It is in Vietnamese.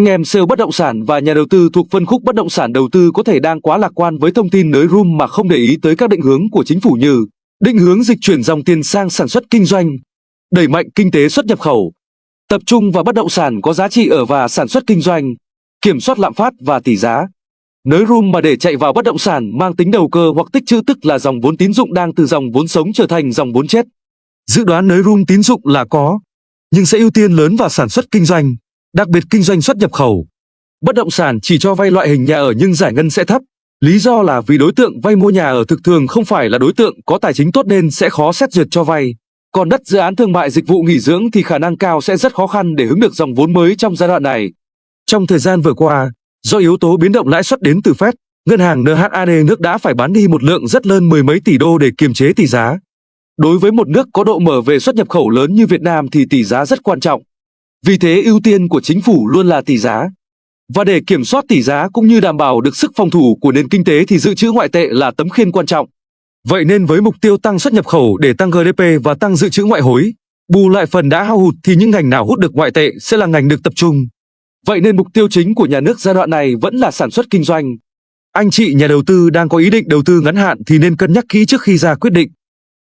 Anh em sale bất động sản và nhà đầu tư thuộc phân khúc bất động sản đầu tư có thể đang quá lạc quan với thông tin nới room mà không để ý tới các định hướng của chính phủ như định hướng dịch chuyển dòng tiền sang sản xuất kinh doanh, đẩy mạnh kinh tế xuất nhập khẩu, tập trung vào bất động sản có giá trị ở và sản xuất kinh doanh, kiểm soát lạm phát và tỷ giá. Nới room mà để chạy vào bất động sản mang tính đầu cơ hoặc tích trữ tức là dòng vốn tín dụng đang từ dòng vốn sống trở thành dòng vốn chết. Dự đoán nới room tín dụng là có, nhưng sẽ ưu tiên lớn vào sản xuất kinh doanh, đặc biệt kinh doanh xuất nhập khẩu. Bất động sản chỉ cho vay loại hình nhà ở nhưng giải ngân sẽ thấp. Lý do là vì đối tượng vay mua nhà ở thực thường không phải là đối tượng có tài chính tốt nên sẽ khó xét duyệt cho vay. Còn đất dự án thương mại dịch vụ nghỉ dưỡng thì khả năng cao sẽ rất khó khăn để hứng được dòng vốn mới trong giai đoạn này. Trong thời gian vừa qua, do yếu tố biến động lãi suất đến từ Fed, ngân hàng NHAD nước đã phải bán đi một lượng rất lớn mười mấy tỷ đô để kiềm chế tỷ giá. Đối với một nước có độ mở về xuất nhập khẩu lớn như Việt Nam thì tỷ giá rất quan trọng. Vì thế ưu tiên của chính phủ luôn là tỷ giá. Và để kiểm soát tỷ giá cũng như đảm bảo được sức phòng thủ của nền kinh tế thì dự trữ ngoại tệ là tấm khiên quan trọng. Vậy nên với mục tiêu tăng xuất nhập khẩu để tăng GDP và tăng dự trữ ngoại hối, bù lại phần đã hao hụt thì những ngành nào hút được ngoại tệ sẽ là ngành được tập trung. Vậy nên mục tiêu chính của nhà nước giai đoạn này vẫn là sản xuất kinh doanh. Anh chị nhà đầu tư đang có ý định đầu tư ngắn hạn thì nên cân nhắc kỹ trước khi ra quyết định.